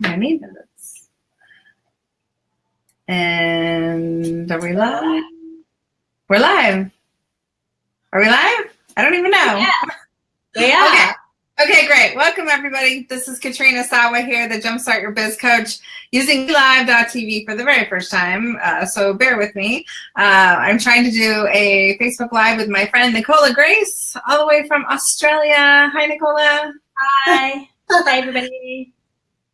many minutes. And are we live? We're live. Are we live? I don't even know. Yeah. Yeah. Okay. Okay, great. Welcome everybody. This is Katrina Sawa here, the Jumpstart Your Biz Coach, using live.tv for the very first time. Uh, so bear with me. Uh, I'm trying to do a Facebook Live with my friend Nicola Grace, all the way from Australia. Hi, Nicola. Hi. Hi, everybody.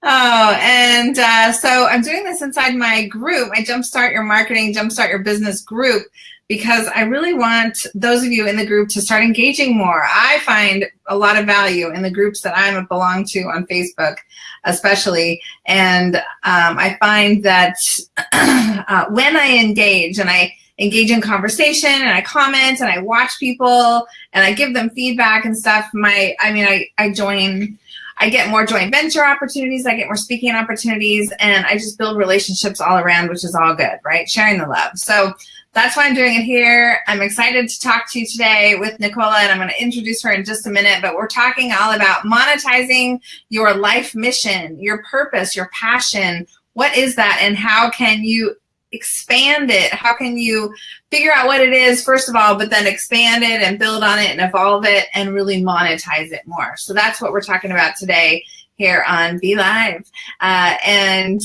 Oh, and uh, so I'm doing this inside my group, my Jumpstart Your Marketing, Jumpstart Your Business group, because I really want those of you in the group to start engaging more. I find a lot of value in the groups that I belong to on Facebook, especially. And um, I find that uh, when I engage and I engage in conversation and I comment and I watch people and I give them feedback and stuff, my, I mean, I, I join I get more joint venture opportunities, I get more speaking opportunities, and I just build relationships all around, which is all good, right? Sharing the love. So that's why I'm doing it here. I'm excited to talk to you today with Nicola, and I'm going to introduce her in just a minute, but we're talking all about monetizing your life mission, your purpose, your passion. What is that, and how can you expand it? How can you figure out what it is, first of all, but then expand it and build on it and evolve it and really monetize it more? So that's what we're talking about today here on Be Live. Uh, and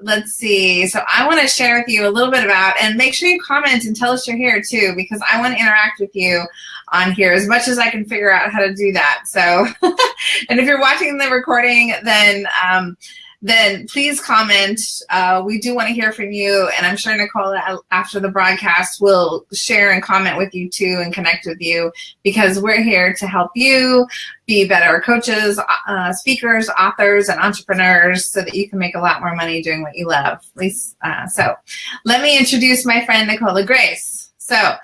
let's see. So I want to share with you a little bit about, and make sure you comment and tell us you're here too, because I want to interact with you on here as much as I can figure out how to do that. So, and if you're watching the recording, then um, then please comment. Uh, we do want to hear from you, and I'm sure Nicola, after the broadcast, will share and comment with you too and connect with you because we're here to help you be better coaches, uh, speakers, authors, and entrepreneurs so that you can make a lot more money doing what you love. At least, uh, so let me introduce my friend Nicola Grace. So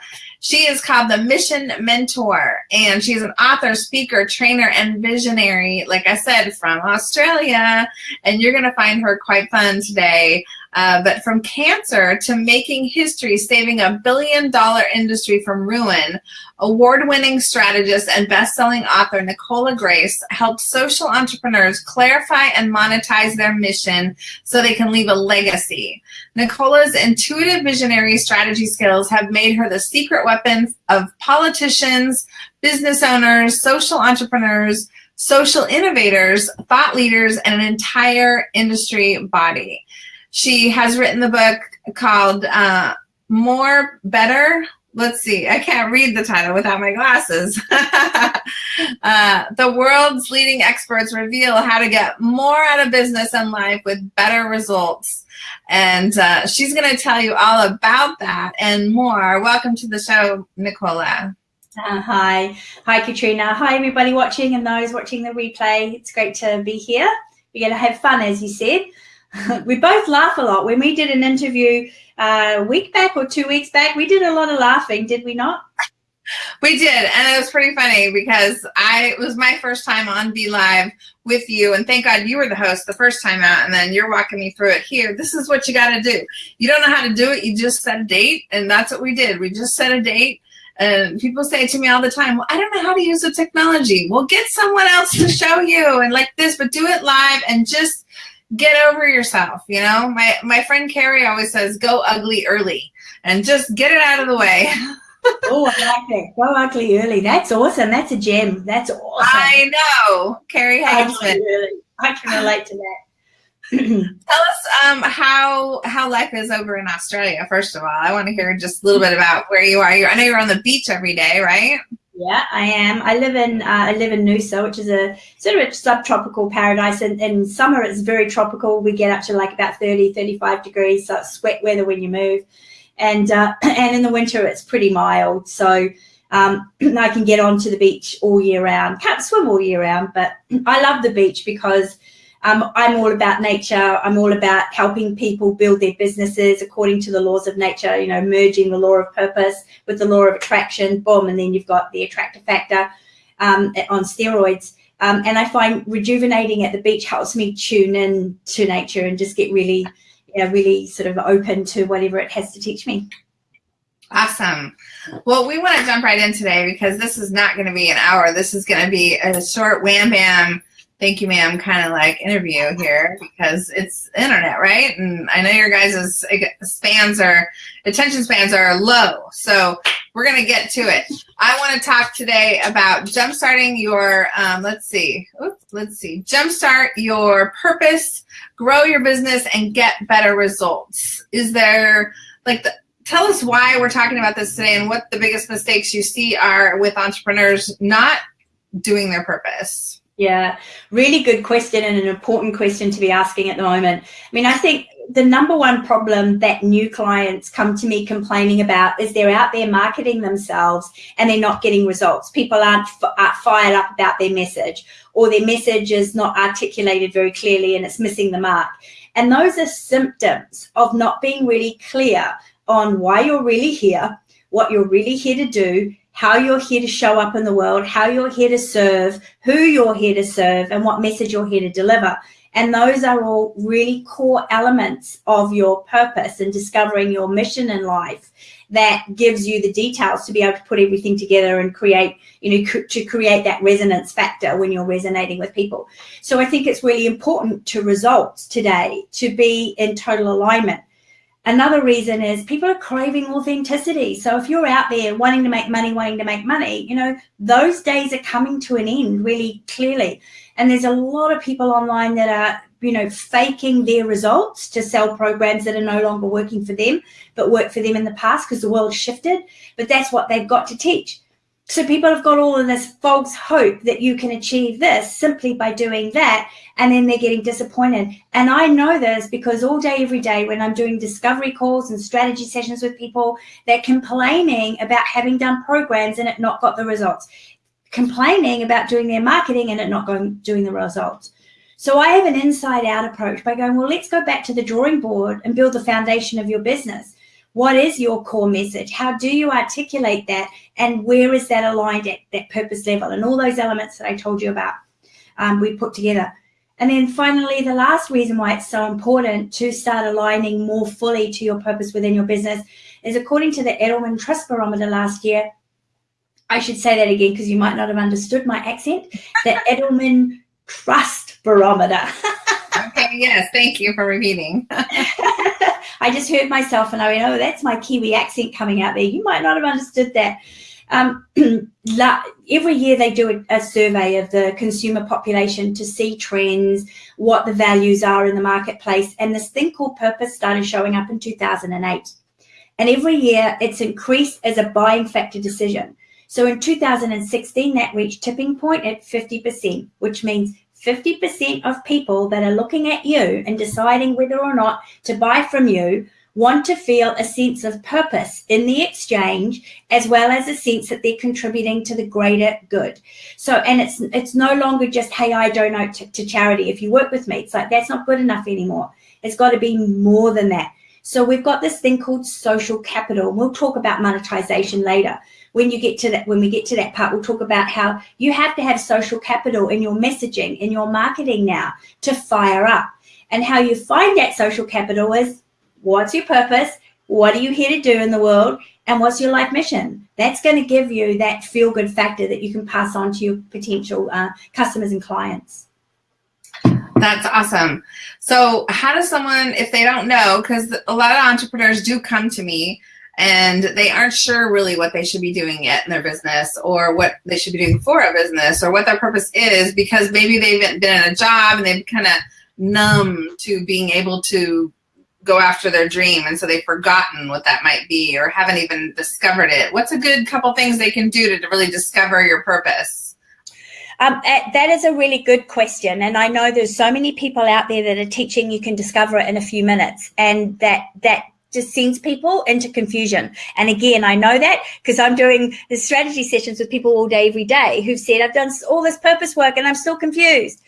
she is called the Mission Mentor, and she's an author, speaker, trainer, and visionary, like I said, from Australia. And you're going to find her quite fun today. Uh, but from cancer to making history, saving a billion dollar industry from ruin, award-winning strategist and best-selling author Nicola Grace helps social entrepreneurs clarify and monetize their mission so they can leave a legacy. Nicola's intuitive visionary strategy skills have made her the secret weapon of politicians, business owners, social entrepreneurs, social innovators, thought leaders, and an entire industry body. She has written the book called uh, More Better. Let's see, I can't read the title without my glasses. uh, the world's leading experts reveal how to get more out of business and life with better results. And uh, she's going to tell you all about that and more. Welcome to the show, Nicola. Uh, hi. Hi, Katrina. Hi, everybody watching and those watching the replay. It's great to be here. We're going to have fun, as you said. we both laugh a lot. When we did an interview uh, a week back or two weeks back, we did a lot of laughing, did we not? We did, and it was pretty funny because I it was my first time on Be Live with you, and thank God you were the host the first time out, and then you're walking me through it here. This is what you got to do. You don't know how to do it, you just set a date, and that's what we did. We just set a date, and people say to me all the time, well, I don't know how to use the technology. Well, get someone else to show you, and like this, but do it live and just get over yourself. You know, my, my friend Carrie always says, go ugly early and just get it out of the way. oh, I like that. Go ugly early. That's awesome. That's a gem. That's awesome. I know. Carrie Hagesman. I can relate to that. Tell us um, how how life is over in Australia. First of all, I want to hear just a little bit about where you are. You're, I know you're on the beach every day, right? Yeah, I am. I live in uh, I live in Noosa, which is a sort of a subtropical paradise. And in summer, it's very tropical. We get up to like about 30, 35 degrees, so it's sweat weather when you move. And uh, and in the winter, it's pretty mild. So um, I can get onto the beach all year round. Can't swim all year round, but I love the beach because um, I'm all about nature. I'm all about helping people build their businesses according to the laws of nature, you know, merging the law of purpose with the law of attraction, boom, and then you've got the attractor factor um, on steroids. Um, and I find rejuvenating at the beach helps me tune in to nature and just get really, you know, really sort of open to whatever it has to teach me. Awesome. Well, we want to jump right in today because this is not going to be an hour. This is going to be a short wham bam thank you, ma'am, kind of like interview here because it's internet, right? And I know your guys' spans are, attention spans are low. So we're going to get to it. I want to talk today about jumpstarting your, um, let's see, oops, let's see, jumpstart your purpose, grow your business, and get better results. Is there, like, the, tell us why we're talking about this today and what the biggest mistakes you see are with entrepreneurs not doing their purpose. Yeah, really good question and an important question to be asking at the moment. I mean, I think the number one problem that new clients come to me complaining about is they're out there marketing themselves and they're not getting results. People aren't, aren't fired up about their message or their message is not articulated very clearly and it's missing the mark. And those are symptoms of not being really clear on why you're really here, what you're really here to do, how you're here to show up in the world, how you're here to serve, who you're here to serve, and what message you're here to deliver. And those are all really core elements of your purpose and discovering your mission in life that gives you the details to be able to put everything together and create, you know, to create that resonance factor when you're resonating with people. So I think it's really important to results today to be in total alignment. Another reason is people are craving authenticity. So if you're out there wanting to make money, wanting to make money, you know, those days are coming to an end really clearly. And there's a lot of people online that are, you know, faking their results to sell programs that are no longer working for them, but worked for them in the past because the world shifted. But that's what they've got to teach. So people have got all of this false hope that you can achieve this simply by doing that. And then they're getting disappointed. And I know this because all day, every day, when I'm doing discovery calls and strategy sessions with people, they're complaining about having done programs and it not got the results, complaining about doing their marketing and it not going doing the results. So I have an inside out approach by going, well, let's go back to the drawing board and build the foundation of your business. What is your core message? How do you articulate that? And where is that aligned at that purpose level? And all those elements that I told you about, um, we put together. And then finally, the last reason why it's so important to start aligning more fully to your purpose within your business is according to the Edelman Trust Barometer last year, I should say that again because you might not have understood my accent, the Edelman Trust Barometer. okay, yes, thank you for repeating. I just heard myself and I went, oh, that's my Kiwi accent coming out there. You might not have understood that. Um, every year they do a, a, survey of the consumer population to see trends, what the values are in the marketplace. And this thing called purpose started showing up in 2008. And every year it's increased as a buying factor decision. So in 2016, that reached tipping point at 50%, which means 50% of people that are looking at you and deciding whether or not to buy from you want to feel a sense of purpose in the exchange as well as a sense that they're contributing to the greater good. So and it's it's no longer just hey i donate to, to charity if you work with me. It's like that's not good enough anymore. It's got to be more than that. So we've got this thing called social capital we'll talk about monetization later when you get to that, when we get to that part, we'll talk about how you have to have social capital in your messaging, in your marketing now to fire up. And how you find that social capital is what's your purpose? What are you here to do in the world? And what's your life mission? That's going to give you that feel good factor that you can pass on to your potential uh, customers and clients. That's awesome. So how does someone, if they don't know, because a lot of entrepreneurs do come to me and they aren't sure really what they should be doing yet in their business or what they should be doing for a business or what their purpose is because maybe they've been in a job and they've kind of numb to being able to go after their dream. And so they've forgotten what that might be or haven't even discovered it. What's a good couple things they can do to really discover your purpose? Um, that is a really good question. And i know there's so many people out there that are teaching. You can discover it in a few minutes. And that that just sends people into confusion. And again, I know that because I'm doing the strategy sessions with people all day, every day who've said, I've done all this purpose work and I'm still confused.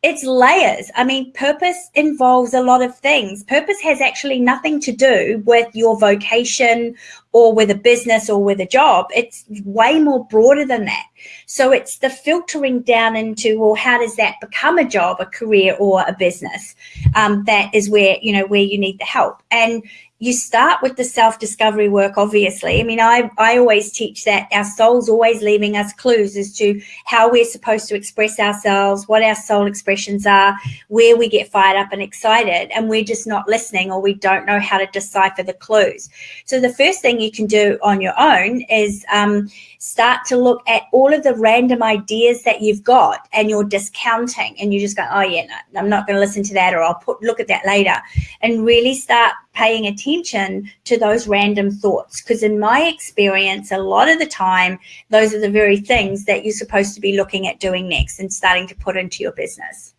It's layers. I mean, purpose involves a lot of things. Purpose has actually nothing to do with your vocation or with a business or with a job. It's way more broader than that. So it's the filtering down into, well, how does that become a job, a career or a business? Um, that is where, you know, where you need the help. And you start with the self-discovery work obviously. I mean i i always teach that our soul's always leaving us clues as to how we're supposed to express ourselves what our soul expressions are where we get fired up and excited and we're just not listening or we don't know how to decipher the clues. So the first thing you can do on your own is um, start to look at all of the random ideas that you've got and you're discounting and you just go oh yeah no, i'm not going to listen to that or i'll put look at that later. And really start paying attention to those random thoughts. Because in my experience a lot of the time those are the very things that you're supposed to be looking at doing next and starting to put into your business.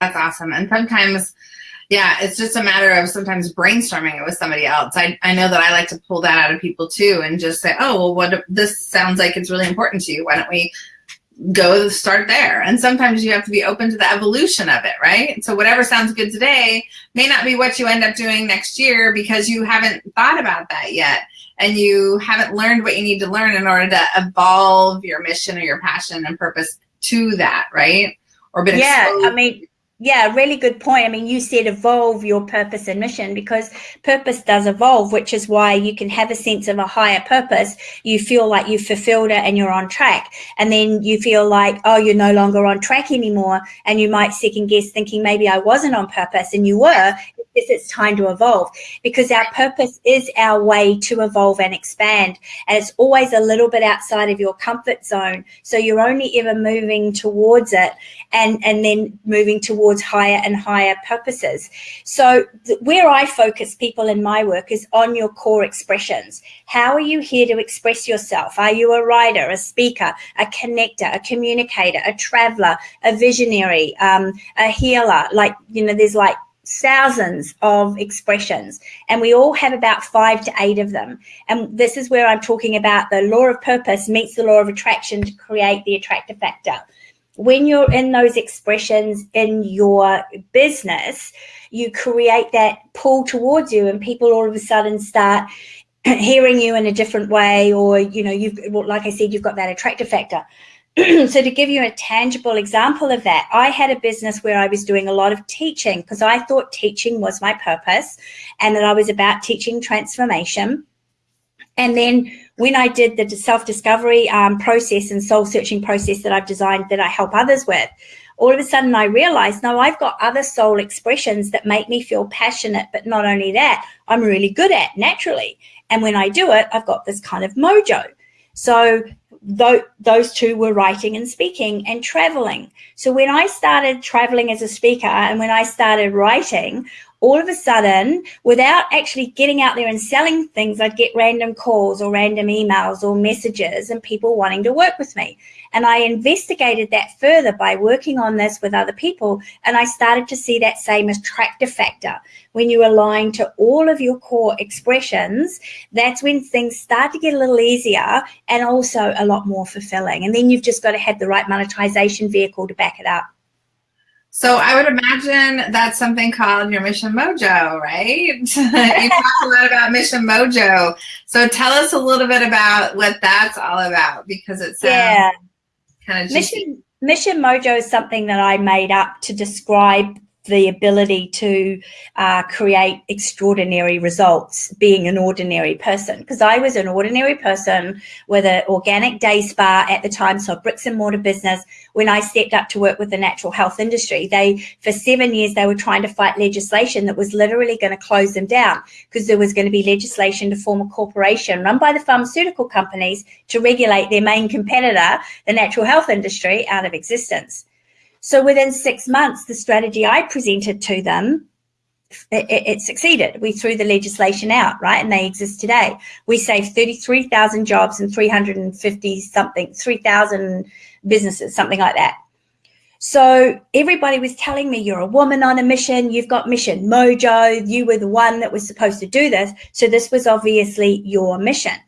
That's awesome. And sometimes yeah, it's just a matter of sometimes brainstorming it with somebody else. I, I know that I like to pull that out of people too and just say, oh, well, what this sounds like it's really important to you. Why don't we go start there? And sometimes you have to be open to the evolution of it, right? So whatever sounds good today may not be what you end up doing next year because you haven't thought about that yet and you haven't learned what you need to learn in order to evolve your mission or your passion and purpose to that, right? Or been yeah, exposed. I mean yeah, really good point. I mean, you said evolve your purpose and mission because purpose does evolve, which is why you can have a sense of a higher purpose. You feel like you've fulfilled it and you're on track. And then you feel like, oh, you're no longer on track anymore. And you might second guess thinking maybe I wasn't on purpose and you were it's time to evolve because our purpose is our way to evolve and expand. And it's always a little bit outside of your comfort zone. So you're only ever moving towards it and, and then moving towards higher and higher purposes. So where I focus people in my work is on your core expressions. How are you here to express yourself? Are you a writer, a speaker, a connector, a communicator, a traveler, a visionary, um, a healer? Like, you know, there's like thousands of expressions and we all have about five to eight of them. And this is where i'm talking about the law of purpose meets the law of attraction to create the attractor factor. When you're in those expressions in your business you create that pull towards you and people all of a sudden start hearing you in a different way or you know you've like i said you've got that attractor factor so to give you a tangible example of that, I had a business where I was doing a lot of teaching because I thought teaching was my purpose and that I was about teaching transformation. And then when I did the self-discovery um, process and soul searching process that I've designed that I help others with, all of a sudden I realized, no, I've got other soul expressions that make me feel passionate, but not only that, I'm really good at naturally. And when I do it, I've got this kind of mojo. So th- those two were writing and speaking and traveling. So when I started traveling as a speaker and when I started writing, all of a sudden, without actually getting out there and selling things, I'd get random calls or random emails or messages and people wanting to work with me. And I investigated that further by working on this with other people. And I started to see that same attractor factor. When you align to all of your core expressions, that's when things start to get a little easier and also a lot more fulfilling. And then you've just got to have the right monetization vehicle to back it up. So I would imagine that's something called your Mission Mojo, right? you talk a lot about Mission Mojo. So tell us a little bit about what that's all about because it's yeah. Kind of Mission Mission Mojo is something that I made up to describe the ability to uh, create extraordinary results being an ordinary person because I was an ordinary person with an organic day spa at the time, so bricks and mortar business. When I stepped up to work with the natural health industry, they for seven years they were trying to fight legislation that was literally going to close them down because there was going to be legislation to form a corporation run by the pharmaceutical companies to regulate their main competitor, the natural health industry, out of existence. So within six months, the strategy I presented to them, it, it, succeeded. We threw the legislation out, right? And they exist today. We saved 33,000 jobs and 350 something, 3,000 businesses, something like that. So everybody was telling me, you're a woman on a mission, you've got mission mojo, you were the one that was supposed to do this. So this was obviously your mission.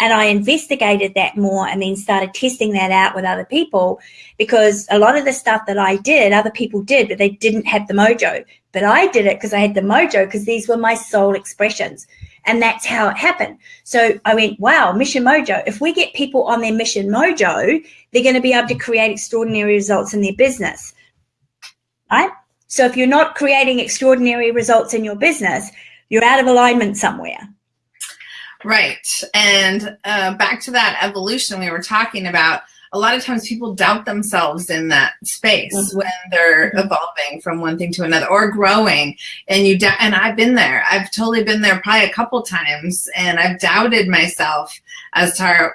And I investigated that more and then started testing that out with other people because a lot of the stuff that I did, other people did, but they didn't have the mojo. But I did it because I had the mojo because these were my soul expressions. And that's how it happened. So I went, wow, mission mojo. If we get people on their mission mojo, they're going to be able to create extraordinary results in their business. Right? So if you're not creating extraordinary results in your business, you're out of alignment somewhere. Right. And uh, back to that evolution we were talking about, a lot of times people doubt themselves in that space mm-hmm. when they're mm-hmm. evolving from one thing to another or growing and you and I've been there I've totally been there probably a couple times and I've doubted myself as to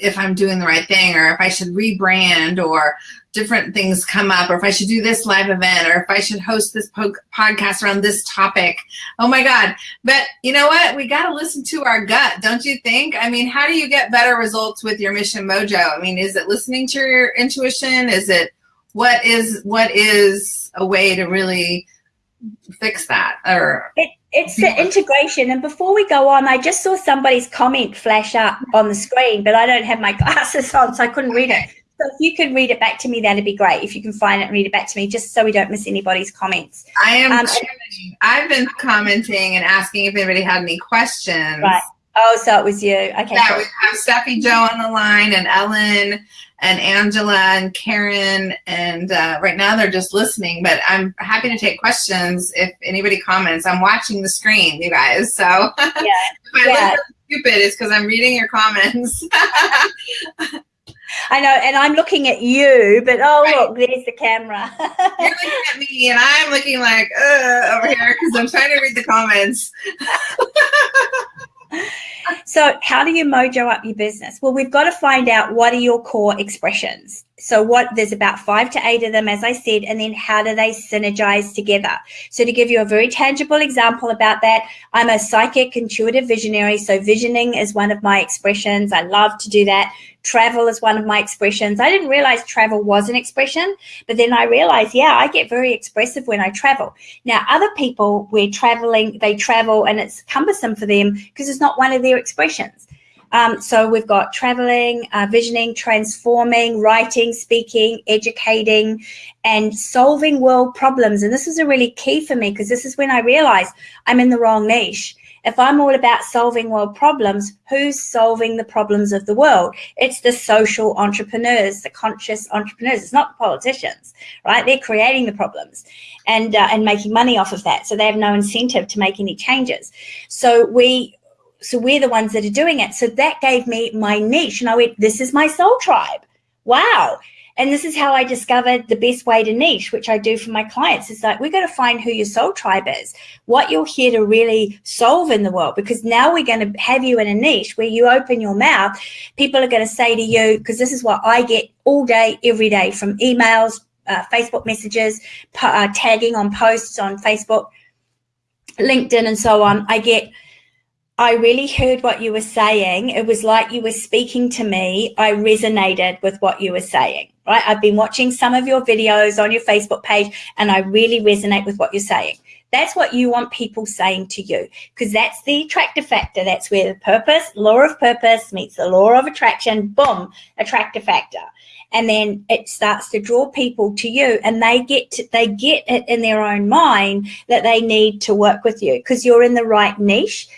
if I'm doing the right thing or if I should rebrand or different things come up or if I should do this live event or if I should host this po- podcast around this topic. Oh my God. But you know what? We got to listen to our gut, don't you think? I mean, how do you get better results with your mission mojo? I mean, is it listening to your intuition? Is it what is what is a way to really fix that or it, it's the integration and before we go on i just saw somebody's comment flash up on the screen but i don't have my glasses on so i couldn't read it so if you could read it back to me, that'd be great. If you can find it and read it back to me, just so we don't miss anybody's comments. I am. Um, I've been commenting and asking if anybody had any questions. Right. Oh, so it was you. Okay. Yeah, cool. we have Steffi Joe on the line and Ellen and Angela and Karen. And uh, right now they're just listening, but I'm happy to take questions if anybody comments. I'm watching the screen, you guys. So yeah. if I yeah. look stupid, it's because I'm reading your comments. I know, and I'm looking at you, but oh right. look, there's the camera. You're looking at me, and I'm looking like uh, over here because I'm trying to read the comments. so, how do you mojo up your business? Well, we've got to find out what are your core expressions. So, what there's about five to eight of them, as I said, and then how do they synergize together? So, to give you a very tangible example about that, I'm a psychic intuitive visionary. So, visioning is one of my expressions. I love to do that. Travel is one of my expressions. I didn't realize travel was an expression, but then I realized, yeah, I get very expressive when I travel. Now, other people, we're traveling, they travel and it's cumbersome for them because it's not one of their expressions. Um, so we've got traveling, uh, visioning, transforming, writing, speaking, educating, and solving world problems. And this is a really key for me because this is when I realized I'm in the wrong niche. If I'm all about solving world problems, who's solving the problems of the world? It's the social entrepreneurs, the conscious entrepreneurs. It's not the politicians, right? They're creating the problems and uh, and making money off of that. So they have no incentive to make any changes. So we so we're the ones that are doing it. So that gave me my niche. And I went, this is my soul tribe. Wow. And this is how I discovered the best way to niche, which I do for my clients. Is like, we've got to find who your soul tribe is, what you're here to really solve in the world. Because now we're going to have you in a niche where you open your mouth. People are going to say to you, because this is what I get all day, every day from emails, uh, Facebook messages, uh, tagging on posts on Facebook, LinkedIn, and so on. I get, I really heard what you were saying. It was like you were speaking to me. I resonated with what you were saying, right? I've been watching some of your videos on your Facebook page and I really resonate with what you're saying. That's what you want people saying to you because that's the attractive factor. That's where the purpose, law of purpose meets the law of attraction. Boom, attractive factor. And then it starts to draw people to you and they get to, they get it in their own mind that they need to work with you because you're in the right niche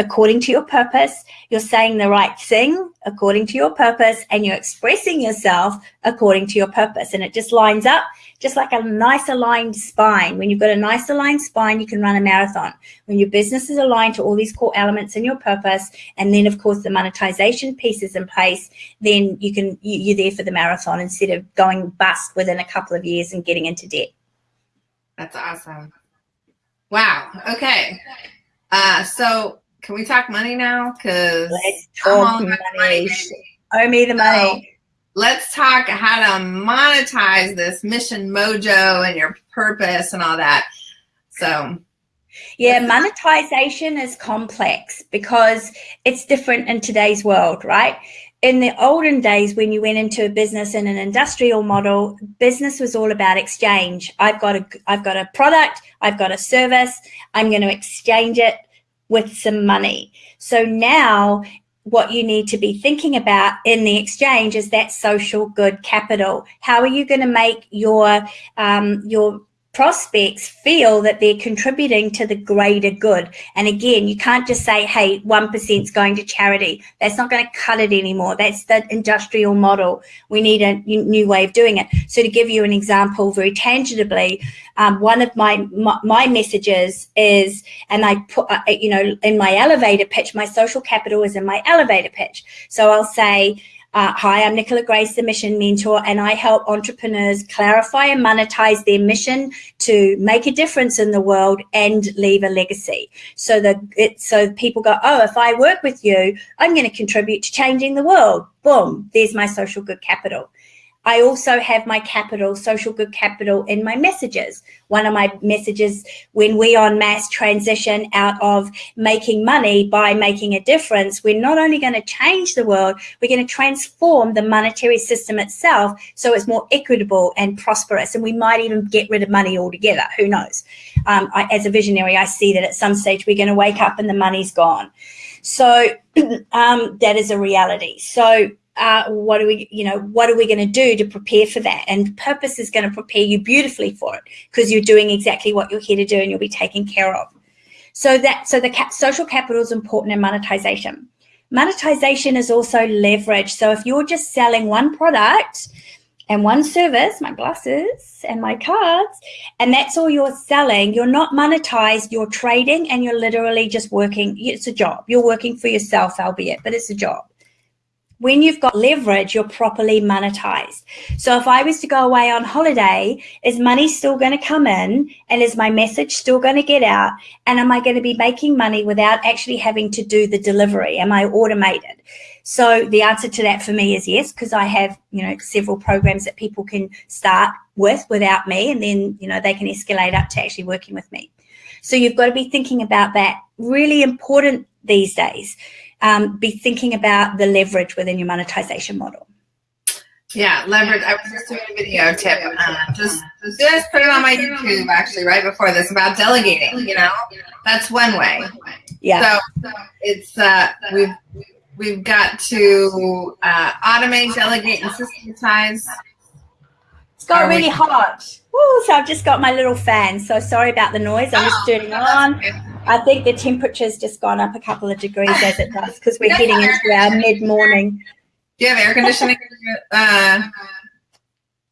according to your purpose. You're saying the right thing according to your purpose and you're expressing yourself according to your purpose. And it just lines up just like a nice aligned spine. When you've got a nice aligned spine, you can run a marathon. When your business is aligned to all these core elements in your purpose, and then of course the monetization piece is in place, then you can you're there for the marathon instead of going bust within a couple of years and getting into debt. That's awesome. Wow. Okay. Uh, so can we talk money now? Because let's talk money. money Owe me the money. So let's talk how to monetize this mission mojo and your purpose and all that. So yeah, monetization is complex because it's different in today's world, right? In the olden days, when you went into a business in an industrial model, business was all about exchange. I've got a, I've got a product, I've got a service, I'm going to exchange it with some money. So now what you need to be thinking about in the exchange is that social good capital. How are you going to make your um, your prospects feel that they're contributing to the greater good. And again, you can't just say, hey, 1% is going to charity. That's not going to cut it anymore. That's the industrial model. We need a new way of doing it. So to give you an example very tangibly, um, one of my, my, my messages is, and I put, uh, you know, in my elevator pitch, my social capital is in my elevator pitch. So I'll say, uh, hi, I'm Nicola Grace, the Mission Mentor, and I help entrepreneurs clarify and monetize their mission to make a difference in the world and leave a legacy. So that it, so people go, oh, if I work with you, I'm going to contribute to changing the world. Boom, there's my social good capital. I also have my capital, social good capital in my messages. One of my messages when we on mass transition out of making money by making a difference, we're not only going to change the world, we're going to transform the monetary system itself so it's more equitable and prosperous. And we might even get rid of money altogether. Who knows? Um, I, as a visionary, I see that at some stage we're going to wake up and the money's gone. So um, that is a reality. So uh, what are we, you know, what are we going to do to prepare for that? And purpose is going to prepare you beautifully for it because you're doing exactly what you're here to do and you'll be taken care of. So that, so the cap, social capital is important in monetization. Monetization is also leverage. So if you're just selling one product and one service, my glasses and my cards, and that's all you're selling, you're not monetized, you're trading and you're literally just working. It's a job. You're working for yourself, albeit, but it's a job when you've got leverage, you're properly monetized. So if I was to go away on holiday, is money still going to come in? And is my message still going to get out? And am I going to be making money without actually having to do the delivery? Am I automated? So the answer to that for me is yes, because I have, you know, several programs that people can start with without me, and then, you know, they can escalate up to actually working with me. So you've got to be thinking about that. Really important these days um, be thinking about the leverage within your monetization model. Yeah, leverage. I was just doing a video tip. Uh, just just put it on my YouTube actually right before this about delegating. You know, that's one way. Yeah. So it's uh, we've we've got to uh, automate, delegate, and systematize. It's got really hot. Woo, so I've just got my little fan. So sorry about the noise. I'm just oh, turning on. I think the temperature's just gone up a couple of degrees as it does because we're heading into our mid-morning. Do you have air conditioning? Uh,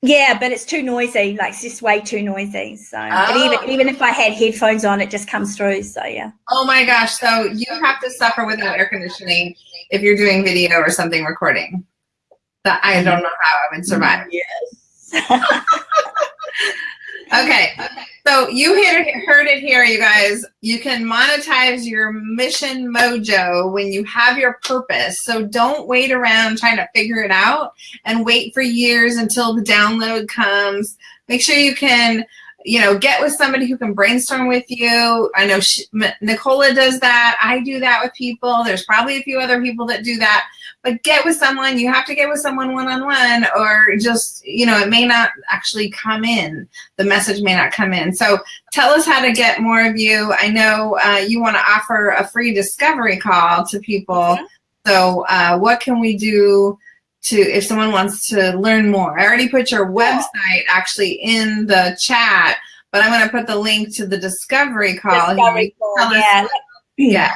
yeah, but it's too noisy. Like it's just way too noisy. So, oh. even even if I had headphones on, it just comes through. So yeah. Oh my gosh! So you have to suffer without air conditioning if you're doing video or something recording. That I don't know how I would survive. Yes. okay. So you heard it here, you guys. You can monetize your mission mojo when you have your purpose. So don't wait around trying to figure it out and wait for years until the download comes. Make sure you can you know, get with somebody who can brainstorm with you. I know she, Nicola does that. I do that with people. There's probably a few other people that do that. But get with someone. You have to get with someone one-on-one -on -one or just, you know, it may not actually come in. The message may not come in. So tell us how to get more of you. I know uh, you want to offer a free discovery call to people. Mm -hmm. So uh, what can we do to if someone wants to learn more. I already put your website actually in the chat, but I'm going to put the link to the discovery call. Discovery call yeah. yeah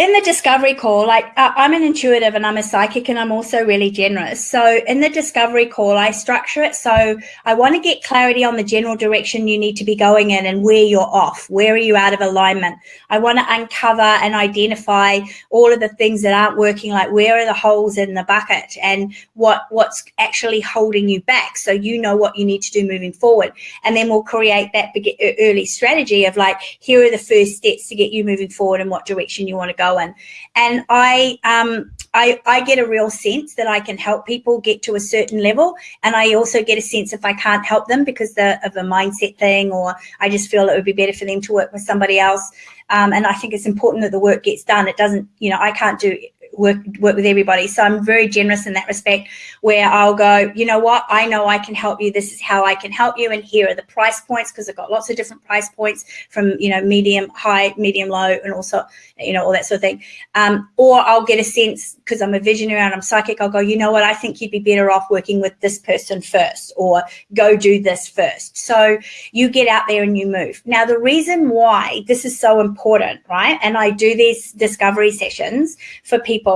in the discovery call, like uh, I'm an intuitive and I'm a psychic and I'm also really generous. So in the discovery call, I structure it so I want to get clarity on the general direction you need to be going in and where you're off. Where are you out of alignment? I want to uncover and identify all of the things that aren't working, like where are the holes in the bucket and what what's actually holding you back so you know what you need to do moving forward. And then we'll create that early strategy of like, here are the first steps to get you moving forward and what direction you want to go going. And I, um, I, I get a real sense that I can help people get to a certain level. And I also get a sense if I can't help them because the, of a mindset thing, or I just feel it would be better for them to work with somebody else. Um, and I think it's important that the work gets done. It doesn't, you know, I can't do work work with everybody. So I'm very generous in that respect, where I'll go, you know what, I know I can help you. This is how I can help you, and here are the price points because I've got lots of different price points from you know medium, high, medium, low, and also you know all that sort of thing. Um, or I'll get a sense because I'm a visionary and I'm psychic. I'll go, you know what, I think you'd be better off working with this person first, or go do this first. So you get out there and you move. Now the reason why this is so important, right? And I do these discovery sessions for people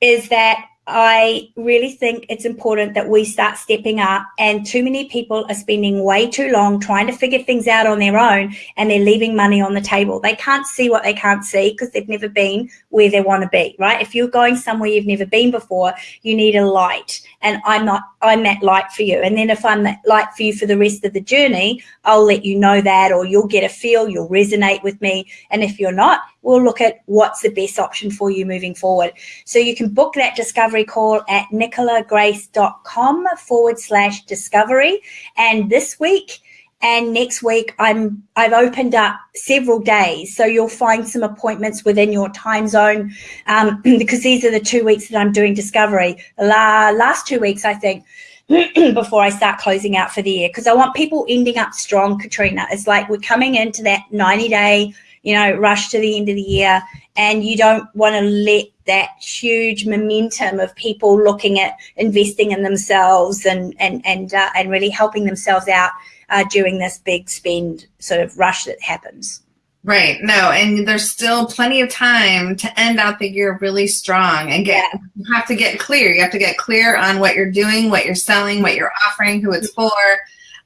is that I really think it's important that we start stepping up. And too many people are spending way too long trying to figure things out on their own and they're leaving money on the table. They can't see what they can't see because they've never been where they want to be, right? If you're going somewhere you've never been before, you need a light. And I'm not, I'm that light for you. And then if I'm that light for you for the rest of the journey, I'll let you know that or you'll get a feel, you'll resonate with me. And if you're not, we'll look at what's the best option for you moving forward. So you can book that discovery call at nicolagrace.com forward slash discovery. And this week, and next week I'm I've opened up several days, so you'll find some appointments within your time zone um, because these are the two weeks that I'm doing discovery. La, last two weeks, I think, before I start closing out for the year because I want people ending up strong. Katrina, it's like we're coming into that 90 day you know, rush to the end of the year. And you don't want to let that huge momentum of people looking at investing in themselves and and and uh, and really helping themselves out uh, during this big spend sort of rush that happens. Right. No, and there's still plenty of time to end out the year really strong and get yeah. you have to get clear. You have to get clear on what you're doing, what you're selling, what you're offering, who it's for.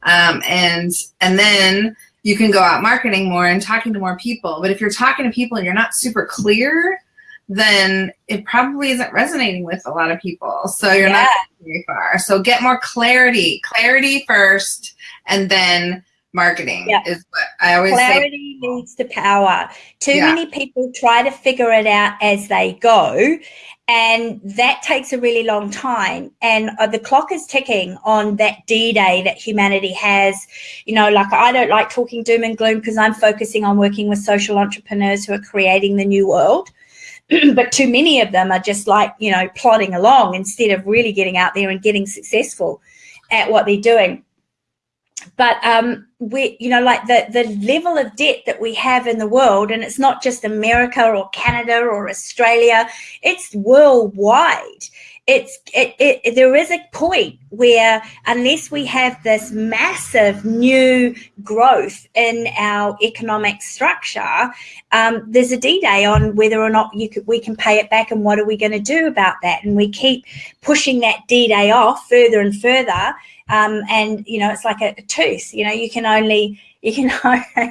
Um, and and then you can go out marketing more and talking to more people. But if you're talking to people and you're not super clear, then it probably isn't resonating with a lot of people. So you're yeah. not very far. So get more clarity. Clarity first and then marketing yeah. is what I always clarity say. leads to power. Too yeah. many people try to figure it out as they go and that takes a really long time and uh, the clock is ticking on that d-day that humanity has you know like i don't like talking doom and gloom because i'm focusing on working with social entrepreneurs who are creating the new world but too many of them are just like you know plodding along instead of really getting out there and getting successful at what they're doing but um, we, you know, like the the level of debt that we have in the world, and it's not just America or Canada or Australia; it's worldwide. It's it, it, there is a point where unless we have this massive new growth in our economic structure, um, there's a D-day on whether or not you could, we can pay it back, and what are we going to do about that? And we keep pushing that D-day off further and further um, and you know, it's like a, a tooth. You know, you can only you can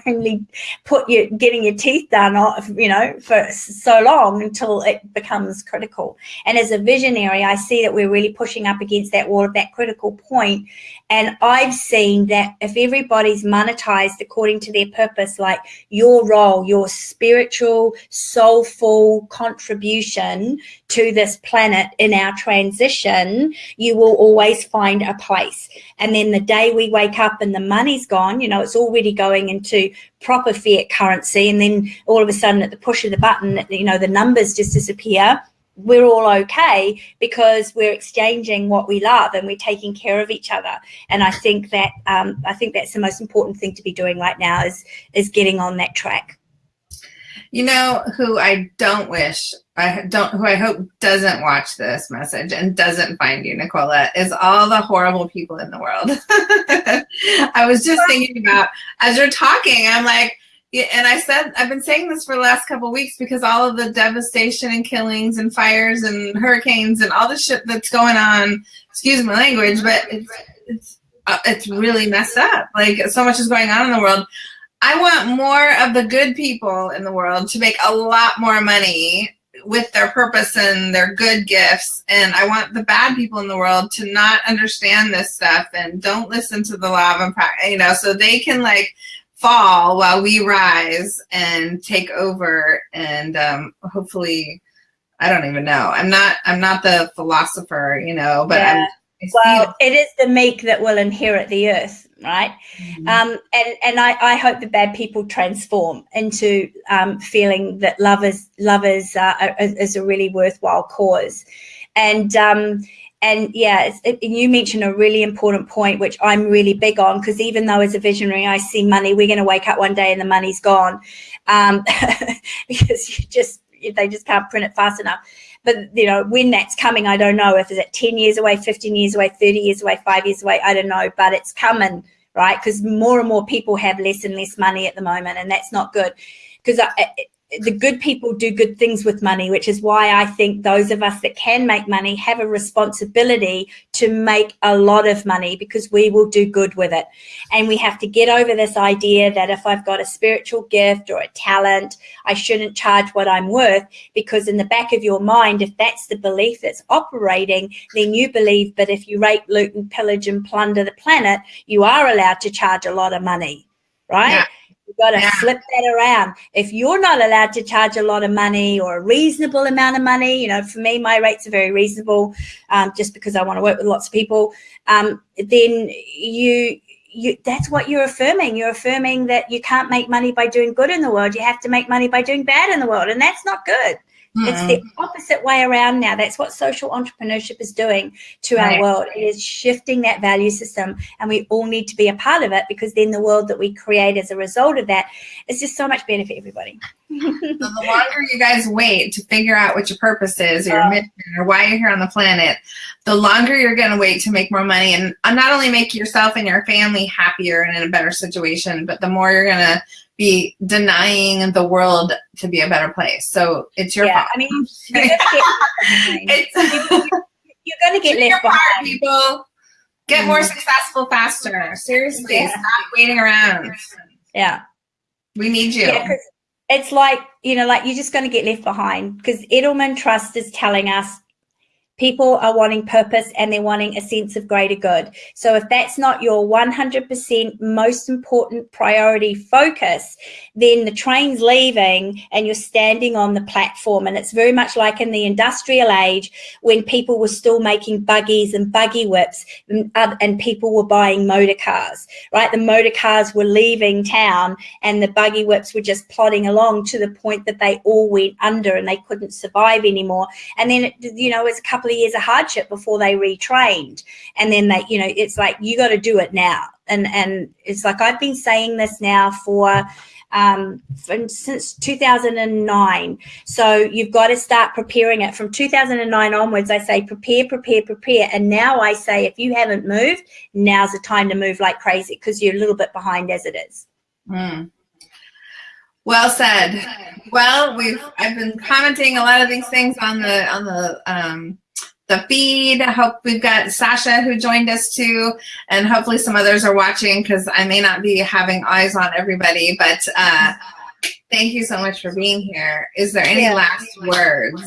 only put your getting your teeth done off, you know, for so long until it becomes critical. And as a visionary, I see that we're really pushing up against that wall of that critical point. And I've seen that if everybody's monetized according to their purpose, like your role, your spiritual, soulful contribution to this planet in our transition, you will always find a place. And then the day we wake up and the money's gone, you know, it's already going into proper fiat currency. And then all of a sudden at the push of the button, you know, the numbers just disappear. We're all okay because we're exchanging what we love and we're taking care of each other. And I think that um, I think that's the most important thing to be doing right now is is getting on that track. You know who I don't wish I don't who I hope doesn't watch this message and doesn't find you, Nicola, is all the horrible people in the world. I was just thinking about as you're talking, I'm like, and I said I've been saying this for the last couple weeks because all of the devastation and killings and fires and hurricanes and all the shit that's going on. Excuse my language, but it's it's uh, it's really messed up. Like so much is going on in the world. I want more of the good people in the world to make a lot more money with their purpose and their good gifts. And I want the bad people in the world to not understand this stuff and don't listen to the law of impact, you know, so they can like fall while we rise and take over and um, hopefully, I don't even know. I'm not, I'm not the philosopher, you know, but yeah. I'm, well, it is the meek that will inherit the earth right? Mm-hmm. Um, and and I, I hope the bad people transform into um, feeling that love is love is, uh, is a really worthwhile cause, and um, and yeah, it, you mentioned a really important point, which I'm really big on, because even though as a visionary I see money, we're going to wake up one day and the money's gone, um, because you just they just can't print it fast enough. But you know, when that's coming, I don't know if it's at 10 years away, 15 years away, 30 years away, five years away, I don't know, but it's coming, right? Because more and more people have less and less money at the moment, and that's not good. Because the good people do good things with money, which is why I think those of us that can make money have a responsibility to make a lot of money because we will do good with it. And we have to get over this idea that if I've got a spiritual gift or a talent, I shouldn't charge what I'm worth because in the back of your mind, if that's the belief that's operating, then you believe that if you rape, loot and pillage and plunder the planet, you are allowed to charge a lot of money, right? Yeah. You've got to yeah. flip that around. If you're not allowed to charge a lot of money or a reasonable amount of money, you know, for me, my rates are very reasonable um, just because I want to work with lots of people, um, then you, you, that's what you're affirming. You're affirming that you can't make money by doing good in the world. You have to make money by doing bad in the world. And that's not good. Mm. It's the mm-hmm. opposite way around now. That's what social entrepreneurship is doing to right. our world. It is shifting that value system, and we all need to be a part of it because then the world that we create as a result of that is just so much better for everybody. So the longer you guys wait to figure out what your purpose is, or your uh, mission, or why you're here on the planet, the longer you're going to wait to make more money, and not only make yourself and your family happier and in a better situation, but the more you're going to be denying the world to be a better place. So it's your yeah, fault. I mean, you're going to get left behind. Part, people. Get more mm-hmm. successful faster. Seriously, yeah. stop waiting around. Yeah. We need you. Yeah, it's like, you know, like you're just going to get left behind because Edelman Trust is telling us people are wanting purpose and they're wanting a sense of greater good. So if that's not your 100% most important priority focus, then the train's leaving and you're standing on the platform. And it's very much like in the industrial age when people were still making buggies and buggy whips and, and people were buying motor cars, right? The motor cars were leaving town and the buggy whips were just plodding along to the point that they all went under and they couldn't survive anymore. And then, it, you know, it's a couple couple years of hardship before they retrained. And then they, you know, it's like, you got to do it now. And, and it's like, I've been saying this now for, um, since 2009. So you've got to start preparing it from 2009 onwards. I say prepare, prepare, prepare. And now I say, if you haven't moved, now's the time to move like crazy because you're a little bit behind as it is. Mm. Well said. Well, we've I've been commenting a lot of these things on the on the um, the feed. I hope we've got Sasha who joined us too, and hopefully some others are watching because I may not be having eyes on everybody. But uh, thank you so much for being here. Is there any yeah. last words?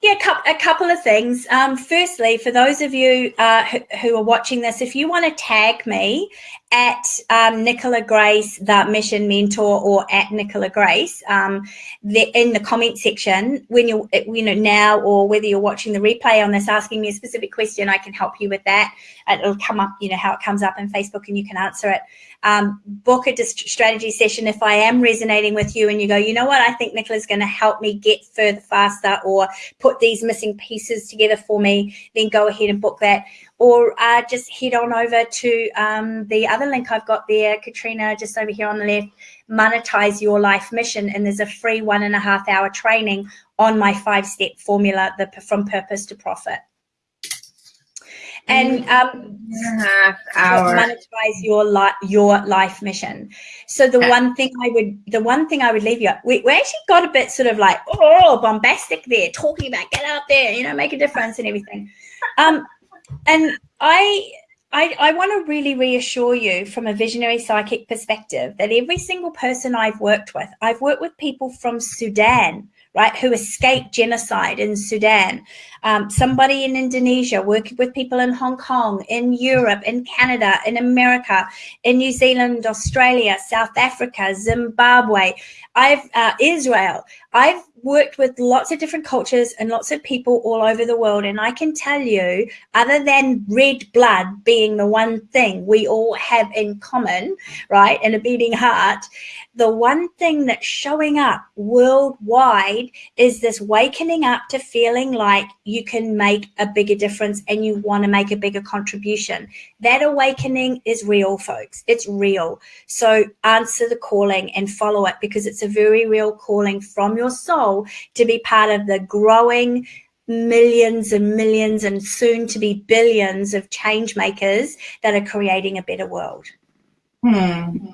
Yeah, a couple of things. Um, firstly, for those of you uh, who, who, are watching this, if you want to tag me at um, Nicola Grace, the Mission Mentor, or at Nicola Grace, um, the, in the comment section, when you're, you know, now or whether you're watching the replay on this, asking me a specific question, I can help you with that. It'll come up, you know, how it comes up in Facebook, and you can answer it um, book a strategy session if I am resonating with you and you go, you know what, I think Nicola's going to help me get further faster or put these missing pieces together for me, then go ahead and book that. Or uh, just head on over to um, the other link I've got there, Katrina, just over here on the left, monetize your life mission. And there's a free one and a half hour training on my five step formula, the from purpose to profit and um, monetize your life your life mission. So the one thing I would the one thing I would leave you we, we actually got a bit sort of like oh bombastic there, talking about get out there, you know, make a difference and everything. Um, and I I, I want to really reassure you from a visionary psychic perspective that every single person I've worked with, I've worked with people from Sudan, right, who escaped genocide in Sudan. Um, somebody in Indonesia, working with people in Hong Kong, in Europe, in Canada, in America, in New Zealand, Australia, South Africa, Zimbabwe, I've uh, Israel. I've worked with lots of different cultures and lots of people all over the world. And I can tell you, other than red blood being the one thing we all have in common, right, and a beating heart, the one thing that's showing up worldwide is this wakening up to feeling like you can make a bigger difference and you want to make a bigger contribution. That awakening is real, folks. It's real. So answer the calling and follow it because it's a very real calling from your soul to be part of the growing millions and millions and soon to be billions of change makers that are creating a better world. Hmm.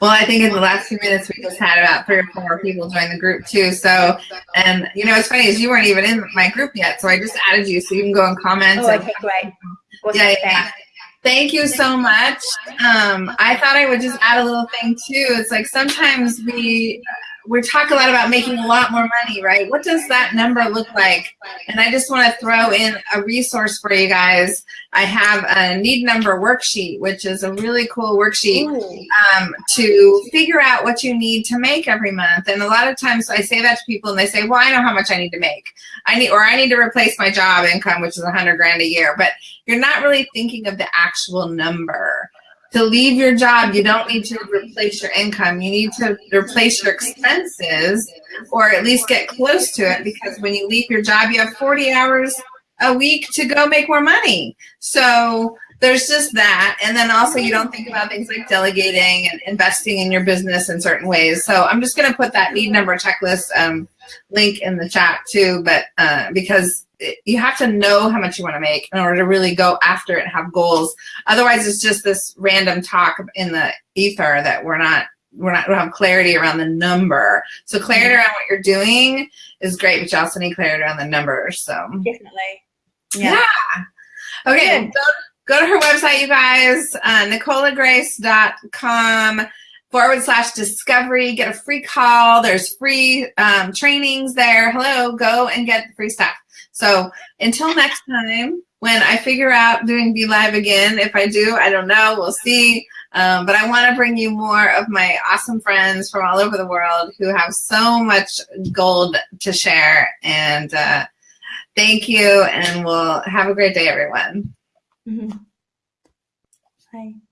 Well, I think in the last few minutes we just had about three or four people join the group too. So, and you know, it's funny is you weren't even in my group yet, so I just added you so you can go and comment. Oh, okay, great. Awesome. Yeah, yeah. Thank you so much. Um, I thought I would just add a little thing too. It's like sometimes we we talk a lot about making a lot more money, right? What does that number look like? And I just want to throw in a resource for you guys. I have a need number worksheet, which is a really cool worksheet um, to figure out what you need to make every month. And a lot of times I say that to people and they say, well, I know how much I need to make. I need, or I need to replace my job income, which is a hundred grand a year, but you're not really thinking of the actual number to leave your job, you don't need to replace your income. You need to replace your expenses or at least get close to it because when you leave your job, you have 40 hours a week to go make more money. So there's just that. And then also you don't think about things like delegating and investing in your business in certain ways. So I'm just going to put that need number checklist um, link in the chat too, but uh, because you have to know how much you want to make in order to really go after it and have goals. Otherwise, it's just this random talk in the ether that we're not we're not we don't have clarity around the number. So clarity around what you're doing is great, but you also need clarity around the numbers. So definitely, yeah. yeah. Okay, go, go to her website, you guys. Uh, NicolaGrace.com forward slash discovery. Get a free call. There's free um, trainings there. Hello, go and get the free stuff. So until next time, when I figure out doing BeLive again, if I do, I don't know, we'll see. Um, but I want to bring you more of my awesome friends from all over the world who have so much gold to share. And uh, thank you, and we'll have a great day, everyone. Mm -hmm. Bye.